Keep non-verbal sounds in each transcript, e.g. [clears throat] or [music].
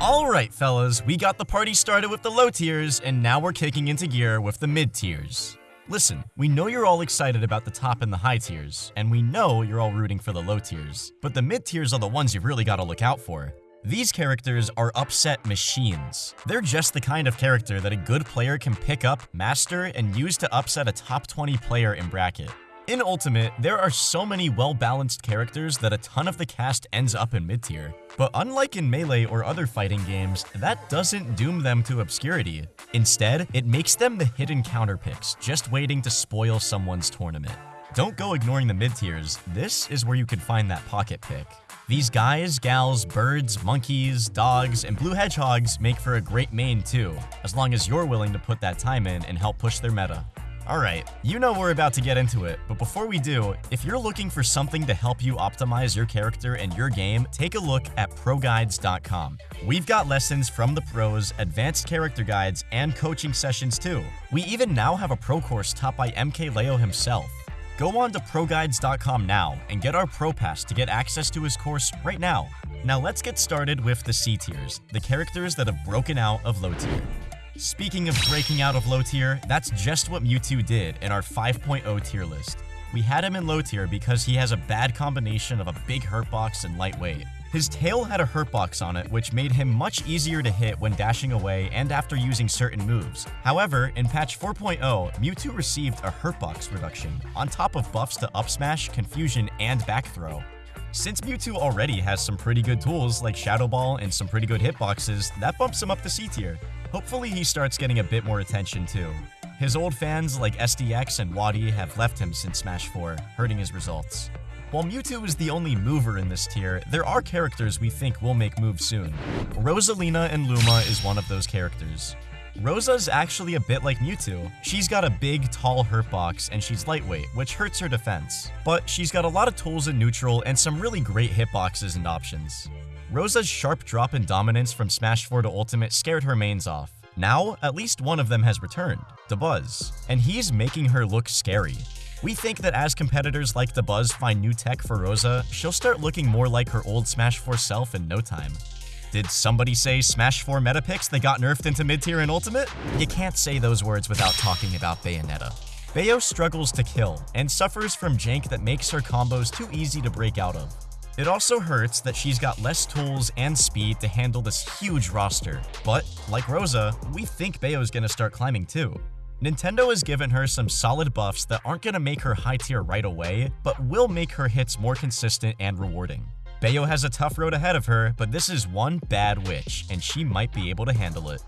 Alright fellas, we got the party started with the low tiers, and now we're kicking into gear with the mid tiers. Listen, we know you're all excited about the top and the high tiers, and we know you're all rooting for the low tiers, but the mid tiers are the ones you've really got to look out for. These characters are upset machines. They're just the kind of character that a good player can pick up, master, and use to upset a top 20 player in bracket. In Ultimate, there are so many well-balanced characters that a ton of the cast ends up in mid-tier. But unlike in Melee or other fighting games, that doesn't doom them to obscurity. Instead, it makes them the hidden counter picks, just waiting to spoil someone's tournament. Don't go ignoring the mid-tiers, this is where you can find that pocket pick. These guys, gals, birds, monkeys, dogs, and blue hedgehogs make for a great main too, as long as you're willing to put that time in and help push their meta. Alright, you know we're about to get into it, but before we do, if you're looking for something to help you optimize your character and your game, take a look at ProGuides.com. We've got lessons from the pros, advanced character guides, and coaching sessions too. We even now have a pro course taught by MKLeo himself. Go on to ProGuides.com now and get our Pro Pass to get access to his course right now. Now let's get started with the C tiers, the characters that have broken out of low tier. Speaking of breaking out of low tier, that's just what Mewtwo did in our 5.0 tier list. We had him in low tier because he has a bad combination of a big hurt box and lightweight. His tail had a hurt box on it, which made him much easier to hit when dashing away and after using certain moves. However, in patch 4.0, Mewtwo received a hurt box reduction, on top of buffs to up smash, confusion, and back throw. Since Mewtwo already has some pretty good tools like Shadow Ball and some pretty good hitboxes, that bumps him up to C tier. Hopefully he starts getting a bit more attention too. His old fans like SDX and Wadi have left him since Smash 4, hurting his results. While Mewtwo is the only mover in this tier, there are characters we think will make moves soon. Rosalina and Luma is one of those characters. Rosa's actually a bit like Mewtwo. She's got a big, tall hurt box, and she's lightweight, which hurts her defense. But she's got a lot of tools in neutral and some really great hitboxes and options. Rosa's sharp drop in dominance from Smash 4 to Ultimate scared her mains off. Now, at least one of them has returned, Dabuz, and he's making her look scary. We think that as competitors like Dabuz find new tech for Rosa, she'll start looking more like her old Smash 4 self in no time. Did somebody say Smash 4 meta picks that got nerfed into mid-tier and Ultimate? You can't say those words without talking about Bayonetta. Bayo struggles to kill, and suffers from jank that makes her combos too easy to break out of. It also hurts that she's got less tools and speed to handle this huge roster, but like Rosa, we think Bayo's gonna start climbing too. Nintendo has given her some solid buffs that aren't gonna make her high tier right away, but will make her hits more consistent and rewarding. Bayo has a tough road ahead of her, but this is one bad witch, and she might be able to handle it.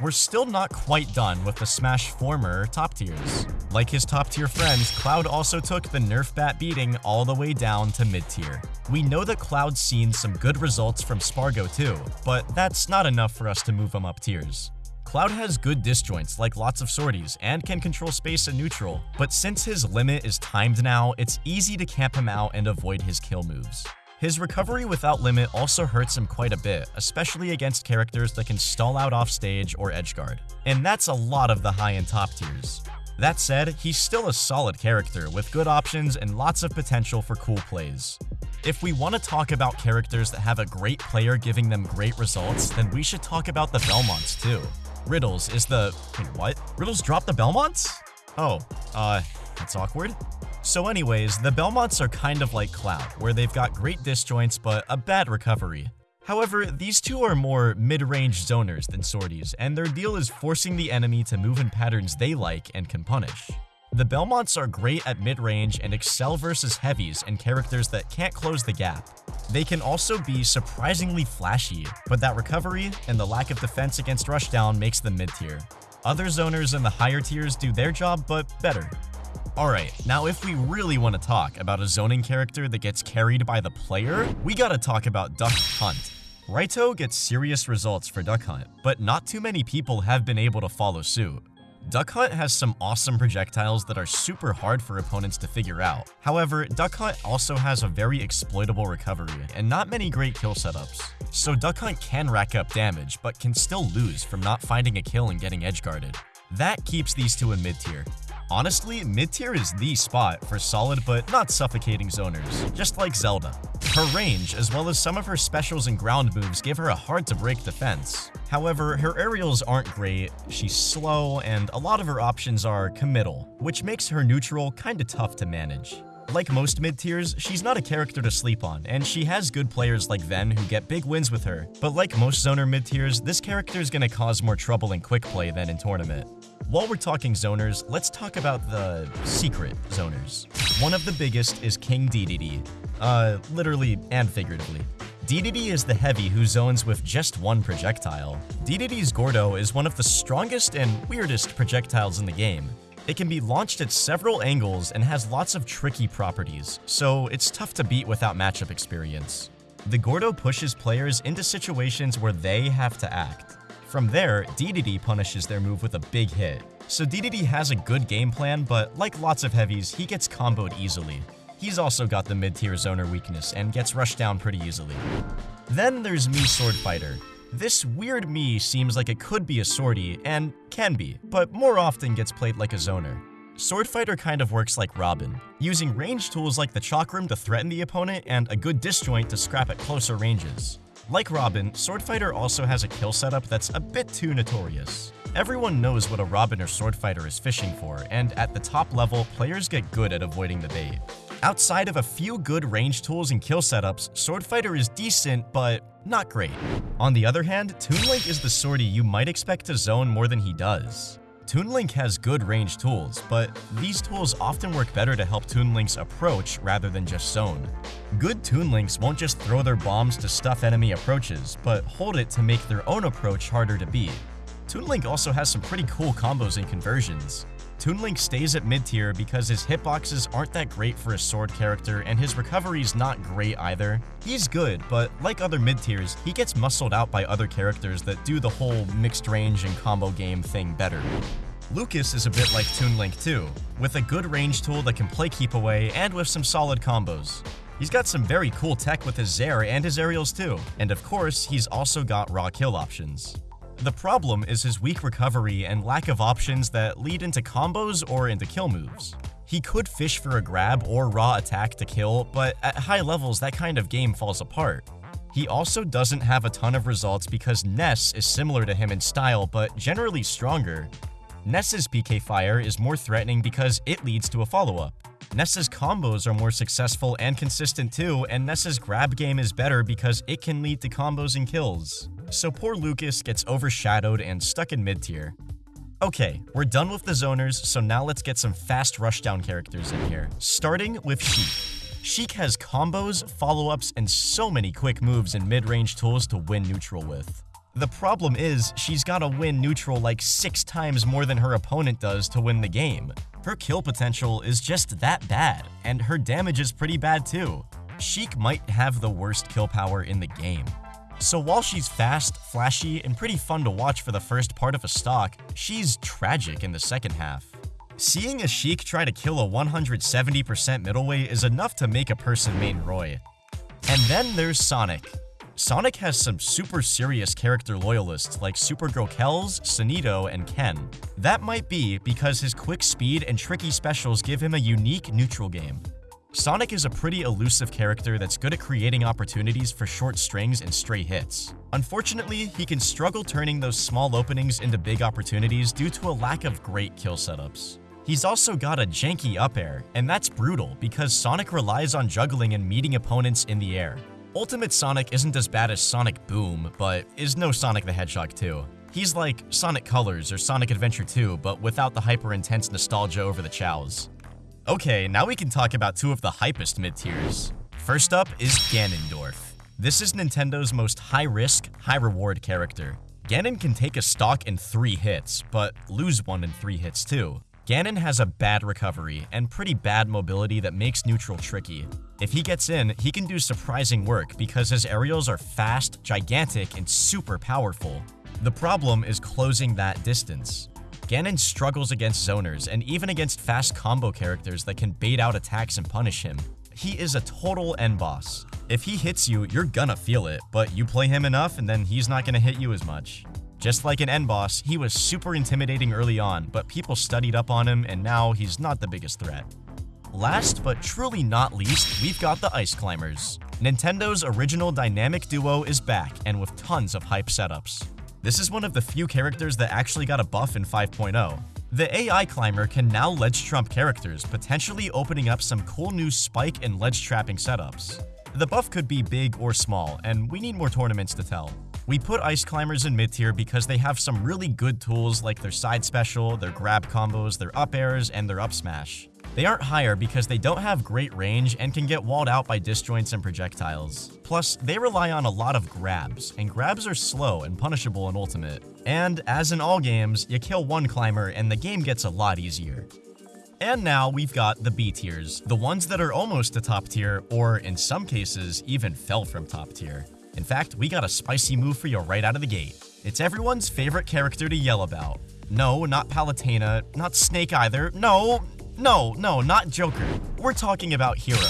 We're still not quite done with the Smash former top tiers. Like his top tier friends, Cloud also took the Nerf bat beating all the way down to mid tier. We know that Cloud's seen some good results from Sparg0 too, but that's not enough for us to move him up tiers. Cloud has good disjoints like lots of swordies and can control space and neutral, but since his limit is timed now, it's easy to camp him out and avoid his kill moves. His recovery without limit also hurts him quite a bit, especially against characters that can stall out off stage or edgeguard. And that's a lot of the high and top tiers. That said, he's still a solid character with good options and lots of potential for cool plays. If we want to talk about characters that have a great player giving them great results, then we should talk about the Belmonts too. Riddles is the... Wait, what? Riddles dropped the Belmonts? Oh, uh, that's awkward. So anyways, the Belmonts are kind of like Cloud, where they've got great disjoints but a bad recovery. However, these two are more mid-range zoners than swordies, and their deal is forcing the enemy to move in patterns they like and can punish. The Belmonts are great at mid-range and excel versus heavies and characters that can't close the gap. They can also be surprisingly flashy, but that recovery and the lack of defense against rushdown makes them mid-tier. Other zoners in the higher tiers do their job, but better. Alright, now if we really want to talk about a zoning character that gets carried by the player, we gotta talk about Duck Hunt. Raito gets serious results for Duck Hunt, but not too many people have been able to follow suit. Duck Hunt has some awesome projectiles that are super hard for opponents to figure out. However, Duck Hunt also has a very exploitable recovery and not many great kill setups. So Duck Hunt can rack up damage, but can still lose from not finding a kill and getting edge guarded. That keeps these two in mid tier. Honestly, mid-tier is the spot for solid but not suffocating zoners, just like Zelda. Her range, as well as some of her specials and ground moves give her a hard-to-break defense. However, her aerials aren't great, she's slow, and a lot of her options are committal, which makes her neutral kinda tough to manage. Like most mid-tiers, she's not a character to sleep on, and she has good players like Ven who get big wins with her, but like most zoner mid-tiers, this character is gonna cause more trouble in quick play than in tournament. While we're talking zoners, let's talk about the secret zoners. One of the biggest is King Dedede, uh, literally and figuratively. Dedede is the heavy who zones with just one projectile. Dedede's Gordo is one of the strongest and weirdest projectiles in the game. It can be launched at several angles and has lots of tricky properties, so it's tough to beat without matchup experience. The Gordo pushes players into situations where they have to act. From there, DDD punishes their move with a big hit. So DDD has a good game plan, but like lots of heavies, he gets comboed easily. He's also got the mid-tier zoner weakness and gets rushed down pretty easily. Then there's Mii Sword Fighter. This weird Mii seems like it could be a swordy, and can be, but more often gets played like a zoner. Sword Fighter kind of works like Robin, using range tools like the Chakram to threaten the opponent and a good disjoint to scrap at closer ranges. Like Robin, Sword Fighter also has a kill setup that's a bit too notorious. Everyone knows what a Robin or Sword Fighter is fishing for, and at the top level, players get good at avoiding the bait. Outside of a few good range tools and kill setups, Sword Fighter is decent, but not great. On the other hand, Toon Link is the swordie you might expect to zone more than he does. Toon Link has good range tools, but these tools often work better to help Toon Link's approach rather than just zone. Good Toon Links won't just throw their bombs to stuff enemy approaches, but hold it to make their own approach harder to beat. Toon Link also has some pretty cool combos and conversions. Toon Link stays at mid-tier because his hitboxes aren't that great for a sword character and his recovery's not great either. He's good, but like other mid-tiers, he gets muscled out by other characters that do the whole mixed range and combo game thing better. Lucas is a bit like Toon Link too, with a good range tool that can play keep away and with some solid combos. He's got some very cool tech with his Zair and his aerials too, and of course, he's also got raw kill options. The problem is his weak recovery and lack of options that lead into combos or into kill moves. He could fish for a grab or raw attack to kill, but at high levels that kind of game falls apart. He also doesn't have a ton of results because Ness is similar to him in style but generally stronger. Ness's PK Fire is more threatening because it leads to a follow-up. Ness's combos are more successful and consistent too, and Ness's grab game is better because it can lead to combos and kills. So poor Lucas gets overshadowed and stuck in mid-tier. Okay, we're done with the zoners, so now let's get some fast rushdown characters in here, starting with Sheik. Sheik has combos, follow-ups, and so many quick moves and mid-range tools to win neutral with. The problem is, she's gotta win neutral like six times more than her opponent does to win the game. Her kill potential is just that bad, and her damage is pretty bad too. Sheik might have the worst kill power in the game. So while she's fast, flashy, and pretty fun to watch for the first part of a stock, she's tragic in the second half. Seeing a Sheik try to kill a 170% middleweight is enough to make a person main Roy. And then there's Sonic. Sonic has some super serious character loyalists like Supergirl Kelz, Sunito, and Ken. That might be because his quick speed and tricky specials give him a unique neutral game. Sonic is a pretty elusive character that's good at creating opportunities for short strings and stray hits. Unfortunately, he can struggle turning those small openings into big opportunities due to a lack of great kill setups. He's also got a janky up air, and that's brutal because Sonic relies on juggling and meeting opponents in the air. Ultimate Sonic isn't as bad as Sonic Boom, but is no Sonic the Hedgehog 2. He's like Sonic Colors or Sonic Adventure 2, but without the hyper-intense nostalgia over the chows. Okay, now we can talk about two of the hypest mid-tiers. First up is Ganondorf. This is Nintendo's most high-risk, high-reward character. Ganon can take a stock in three hits, but lose one in three hits too. Ganon has a bad recovery and pretty bad mobility that makes neutral tricky. If he gets in, he can do surprising work because his aerials are fast, gigantic, and super powerful. The problem is closing that distance. Ganon struggles against zoners and even against fast combo characters that can bait out attacks and punish him. He is a total end boss. If he hits you, you're gonna feel it, but you play him enough and then he's not gonna hit you as much. Just like an end boss, he was super intimidating early on, but people studied up on him and now he's not the biggest threat. Last but truly not least, we've got the Ice Climbers. Nintendo's original dynamic duo is back and with tons of hype setups. This is one of the few characters that actually got a buff in 5.0. The AI climber can now ledge trump characters, potentially opening up some cool new spike and ledge trapping setups. The buff could be big or small, and we need more tournaments to tell. We put Ice Climbers in mid tier because they have some really good tools like their side special, their grab combos, their up airs, and their up smash. They aren't higher because they don't have great range and can get walled out by disjoints and projectiles. Plus, they rely on a lot of grabs, and grabs are slow and punishable in Ultimate. And as in all games, you kill one climber and the game gets a lot easier. And now we've got the B tiers, the ones that are almost to top tier, or in some cases, even fell from top tier. In fact, we got a spicy move for you right out of the gate. It's everyone's favorite character to yell about. No, not Palutena, not Snake either. No, no, no, not Joker. We're talking about Hero.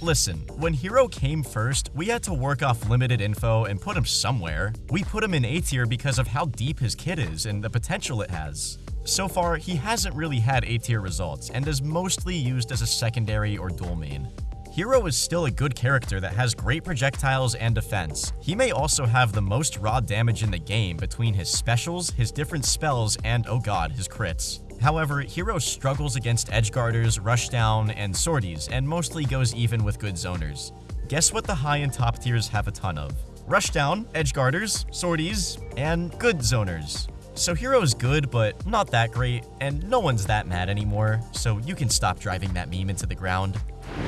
Listen, when Hero came first, we had to work off limited info and put him somewhere. We put him in A tier because of how deep his kit is and the potential it has. So far, he hasn't really had A tier results and is mostly used as a secondary or dual main. Hero is still a good character that has great projectiles and defense. He may also have the most raw damage in the game between his specials, his different spells, and oh god, his crits. However, Hero struggles against edgeguarders, rushdown, and swordies, and mostly goes even with good zoners. Guess what the high and top tiers have a ton of? Rushdown, edgeguarders, swordies, and good zoners. So Hero's good, but not that great, and no one's that mad anymore, so you can stop driving that meme into the ground.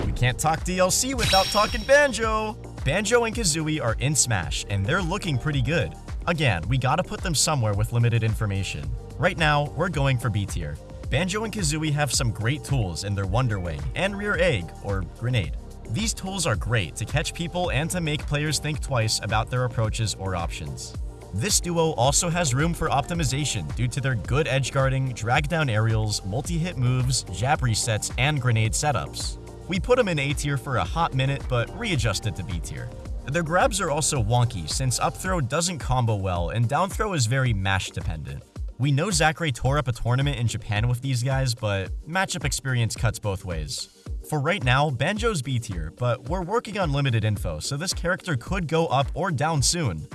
We can't talk DLC without talking Banjo! Banjo and Kazooie are in Smash, and they're looking pretty good. Again, we gotta put them somewhere with limited information. Right now, we're going for B tier. Banjo and Kazooie have some great tools in their Wonder Wing and Rear Egg, or Grenade. These tools are great to catch people and to make players think twice about their approaches or options. This duo also has room for optimization due to their good edge guarding, drag down aerials, multi-hit moves, jab resets, and grenade setups. We put them in A tier for a hot minute, but readjusted to B tier. Their grabs are also wonky since up throw doesn't combo well and down throw is very mash dependent. We know Zackray tore up a tournament in Japan with these guys, but matchup experience cuts both ways. For right now, Banjo's B tier, but we're working on limited info, so this character could go up or down soon.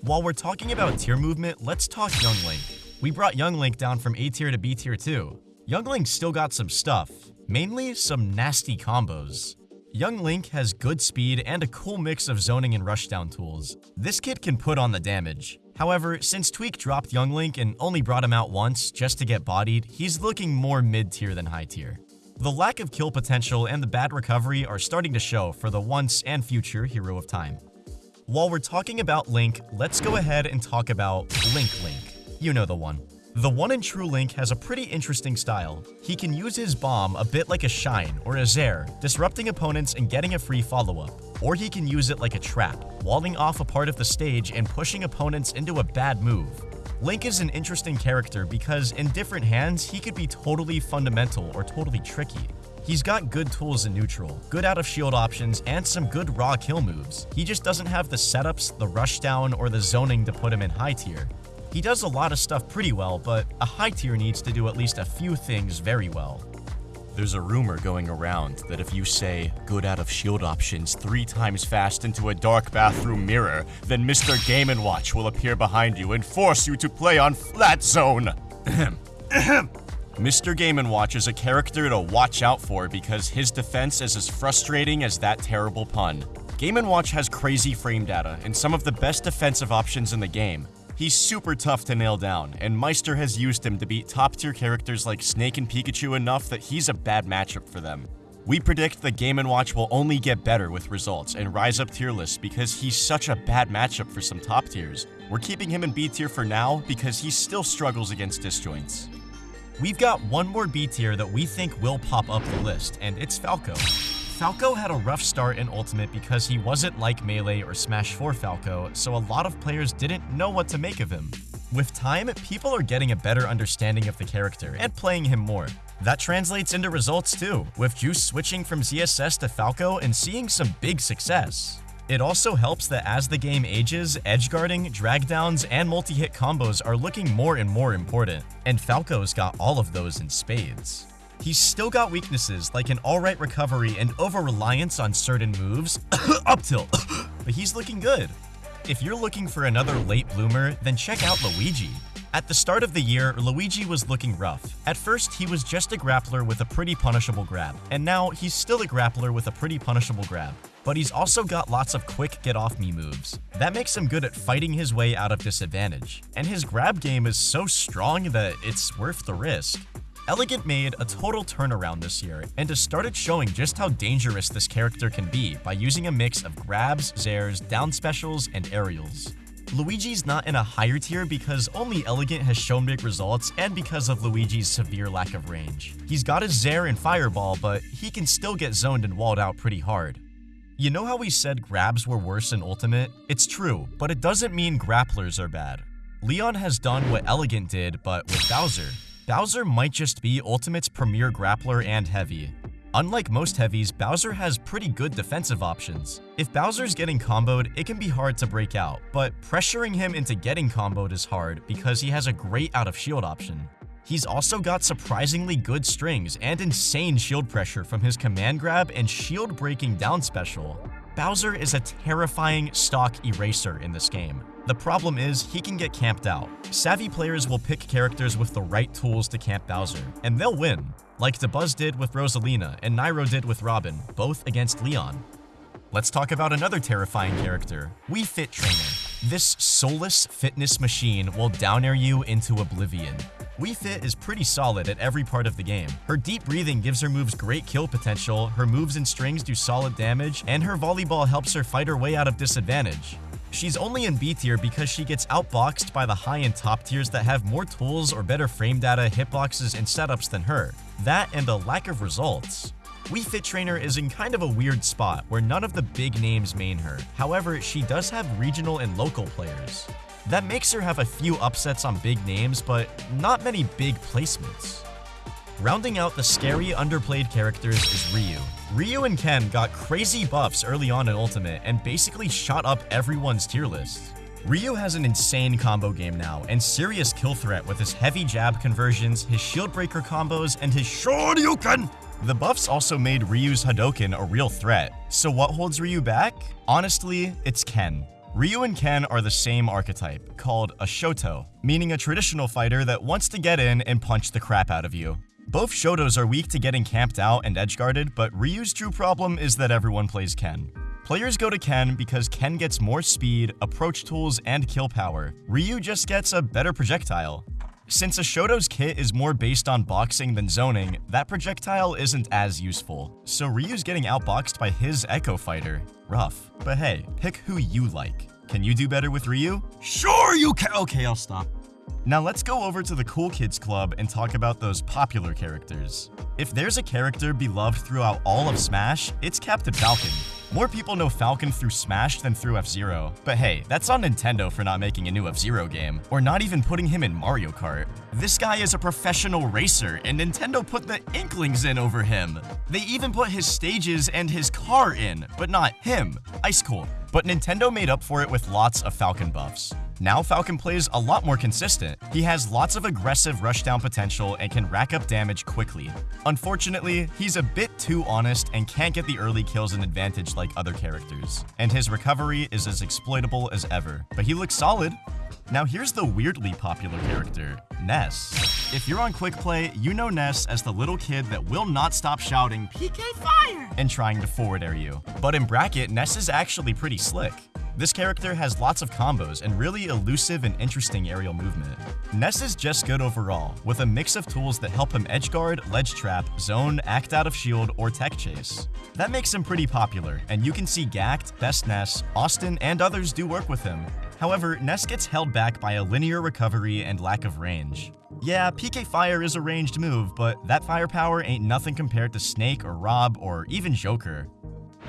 While we're talking about tier movement, let's talk Young Link. We brought Young Link down from A tier to B tier too. Young Link still got some stuff, mainly some nasty combos. Young Link has good speed and a cool mix of zoning and rushdown tools. This kid can put on the damage. However, since Tweek dropped Young Link and only brought him out once just to get bodied, he's looking more mid-tier than high-tier. The lack of kill potential and the bad recovery are starting to show for the once and future Hero of Time. While we're talking about Link, let's go ahead and talk about Link Link. You know the one. The one in True Link has a pretty interesting style. He can use his bomb a bit like a Shine or a Zair, disrupting opponents and getting a free follow-up. Or he can use it like a trap, walling off a part of the stage and pushing opponents into a bad move. Link is an interesting character because in different hands, he could be totally fundamental or totally tricky. He's got good tools in neutral, good out of shield options, and some good raw kill moves. He just doesn't have the setups, the rushdown, or the zoning to put him in high tier. He does a lot of stuff pretty well, but a high tier needs to do at least a few things very well. There's a rumor going around that if you say good out of shield options three times fast into a dark bathroom mirror, then Mr. Game & Watch will appear behind you and force you to play on flat zone. [clears throat] Mr. Game & Watch is a character to watch out for because his defense is as frustrating as that terrible pun. Game & Watch has crazy frame data and some of the best defensive options in the game, He's super tough to nail down, and Meister has used him to beat top-tier characters like Snake and Pikachu enough that he's a bad matchup for them. We predict the Game & Watch will only get better with results and rise up tier lists because he's such a bad matchup for some top tiers. We're keeping him in B tier for now because he still struggles against disjoints. We've got one more B tier that we think will pop up the list, and it's Falco. Falco had a rough start in Ultimate because he wasn't like Melee or Smash 4 Falco, so a lot of players didn't know what to make of him. With time, people are getting a better understanding of the character and playing him more. That translates into results too, with Juice switching from ZSS to Falco and seeing some big success. It also helps that as the game ages, edgeguarding, drag downs, and multi-hit combos are looking more and more important, and Falco's got all of those in spades. He's still got weaknesses like an alright recovery and over-reliance on certain moves, [coughs] up tilt, [coughs] but he's looking good. If you're looking for another late bloomer, then check out Luigi. At the start of the year, Luigi was looking rough. At first, he was just a grappler with a pretty punishable grab, and now he's still a grappler with a pretty punishable grab. But he's also got lots of quick get-off-me moves. That makes him good at fighting his way out of disadvantage, and his grab game is so strong that it's worth the risk. Elegant made a total turnaround this year and has started showing just how dangerous this character can be by using a mix of grabs, zairs, down specials, and aerials. Luigi's not in a higher tier because only Elegant has shown big results and because of Luigi's severe lack of range. He's got his Zair and Fireball, but he can still get zoned and walled out pretty hard. You know how we said grabs were worse in Ultimate? It's true, but it doesn't mean grapplers are bad. Leon has done what Elegant did, but with Bowser. Bowser might just be Ultimate's premier grappler and heavy. Unlike most heavies, Bowser has pretty good defensive options. If Bowser's getting comboed, it can be hard to break out, but pressuring him into getting comboed is hard because he has a great out of shield option. He's also got surprisingly good strings and insane shield pressure from his command grab and shield breaking down special. Bowser is a terrifying stock eraser in this game. The problem is, he can get camped out. Savvy players will pick characters with the right tools to camp Bowser, and they'll win, like Dabuz did with Rosalina and Nairo did with Robin, both against Leon. Let's talk about another terrifying character, Wii Fit Trainer. This soulless fitness machine will down air you into oblivion. Wii Fit is pretty solid at every part of the game. Her deep breathing gives her moves great kill potential, her moves and strings do solid damage, and her volleyball helps her fight her way out of disadvantage. She's only in B tier because she gets outboxed by the high and top tiers that have more tools or better frame data, hitboxes, and setups than her. That and a lack of results. Wii Fit Trainer is in kind of a weird spot where none of the big names main her. However, she does have regional and local players. That makes her have a few upsets on big names, but not many big placements. Rounding out the scary, underplayed characters is Ryu. Ryu and Ken got crazy buffs early on in Ultimate and basically shot up everyone's tier list. Ryu has an insane combo game now and serious kill threat with his heavy jab conversions, his shield breaker combos, and his Shoryuken! The buffs also made Ryu's Hadoken a real threat. So what holds Ryu back? Honestly, it's Ken. Ryu and Ken are the same archetype, called a Shoto, meaning a traditional fighter that wants to get in and punch the crap out of you. Both Shotos are weak to getting camped out and edgeguarded, but Ryu's true problem is that everyone plays Ken. Players go to Ken because Ken gets more speed, approach tools, and kill power. Ryu just gets a better projectile. Since a Shoto's kit is more based on boxing than zoning, that projectile isn't as useful, so Ryu's getting outboxed by his Echo Fighter. Rough. But hey, pick who you like. Can you do better with Ryu? Sure you can! Okay, I'll stop. Now let's go over to the Cool Kids Club and talk about those popular characters. If there's a character beloved throughout all of Smash, it's Captain Falcon. More people know Falcon through Smash than through F-Zero. But hey, that's on Nintendo for not making a new F-Zero game, or not even putting him in Mario Kart. This guy is a professional racer, and Nintendo put the Inklings in over him. They even put his stages and his car in, but not him. Ice cool. But Nintendo made up for it with lots of Falcon buffs. Now Falcon plays a lot more consistent. He has lots of aggressive rushdown potential and can rack up damage quickly. Unfortunately, he's a bit too honest and can't get the early kills and advantage like other characters. And his recovery is as exploitable as ever. But he looks solid. Now here's the weirdly popular character, Ness. If you're on Quick Play, you know Ness as the little kid that will not stop shouting PK Fire and trying to forward air you. But in Bracket, Ness is actually pretty slick. This character has lots of combos and really elusive and interesting aerial movement. Ness is just good overall, with a mix of tools that help him edgeguard, ledge trap, zone, act out of shield, or tech chase. That makes him pretty popular, and you can see Gackt, Best Ness, Awestin, and others do work with him. However, Ness gets held back by a linear recovery and lack of range. Yeah, PK Fire is a ranged move, but that firepower ain't nothing compared to Snake or Rob or even Joker.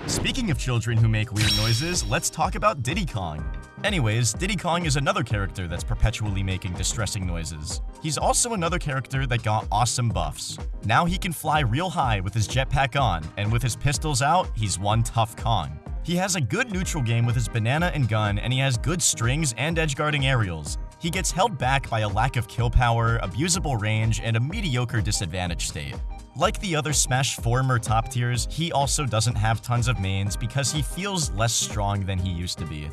Speaking of children who make weird noises, let's talk about Diddy Kong. Anyways, Diddy Kong is another character that's perpetually making distressing noises. He's also another character that got awesome buffs. Now he can fly real high with his jetpack on, and with his pistols out, he's one tough Kong. He has a good neutral game with his banana and gun, and he has good strings and edgeguarding aerials. He gets held back by a lack of kill power, abusable range, and a mediocre disadvantage state. Like the other Smash former top tiers, he also doesn't have tons of mains because he feels less strong than he used to be.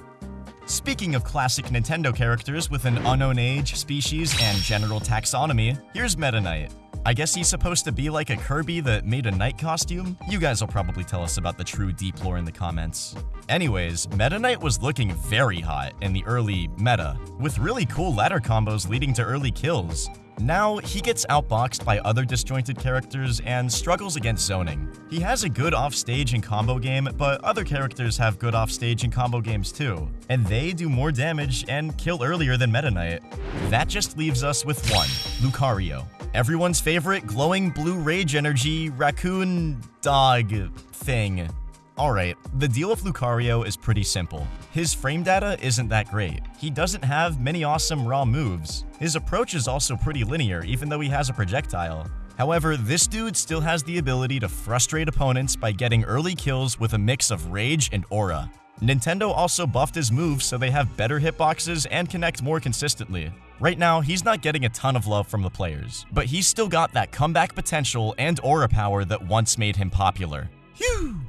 Speaking of classic Nintendo characters with an unknown age, species, and general taxonomy, here's Meta Knight. I guess he's supposed to be like a Kirby that made a knight costume? You guys will probably tell us about the true deep lore in the comments. Anyways, Meta Knight was looking very hot in the early meta, with really cool ladder combos leading to early kills. Now, he gets outboxed by other disjointed characters and struggles against zoning. He has a good offstage and combo game, but other characters have good offstage and combo games too, and they do more damage and kill earlier than Meta Knight. That just leaves us with one, Lucario. Everyone's favorite glowing blue rage energy raccoon dog thing. Alright, the deal with Lucario is pretty simple. His frame data isn't that great. He doesn't have many awesome raw moves. His approach is also pretty linear, even though he has a projectile. However, this dude still has the ability to frustrate opponents by getting early kills with a mix of rage and aura. Nintendo also buffed his moves so they have better hitboxes and connect more consistently. Right now, he's not getting a ton of love from the players, but he's still got that comeback potential and aura power that once made him popular. Phew!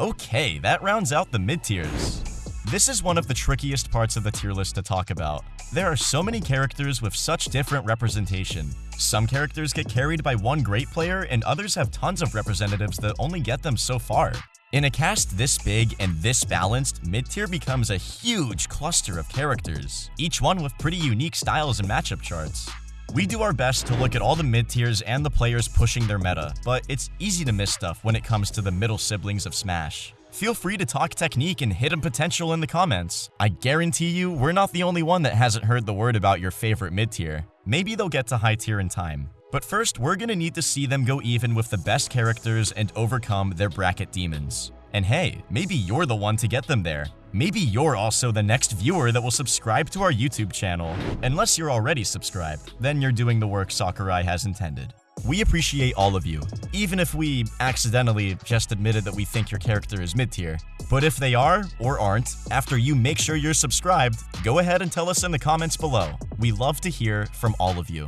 Okay, that rounds out the mid-tiers. This is one of the trickiest parts of the tier list to talk about. There are so many characters with such different representation. Some characters get carried by one great player, and others have tons of representatives that only get them so far. In a cast this big and this balanced, mid-tier becomes a huge cluster of characters, each one with pretty unique styles and matchup charts. We do our best to look at all the mid-tiers and the players pushing their meta, but it's easy to miss stuff when it comes to the middle siblings of Smash. Feel free to talk technique and hidden potential in the comments. I guarantee you, we're not the only one that hasn't heard the word about your favorite mid-tier. Maybe they'll get to high tier in time. But first, we're gonna need to see them go even with the best characters and overcome their bracket demons. And hey, maybe you're the one to get them there. Maybe you're also the next viewer that will subscribe to our YouTube channel. Unless you're already subscribed, then you're doing the work Sakurai has intended. We appreciate all of you, even if we accidentally just admitted that we think your character is mid-tier. But if they are, or aren't, after you make sure you're subscribed, go ahead and tell us in the comments below. We love to hear from all of you.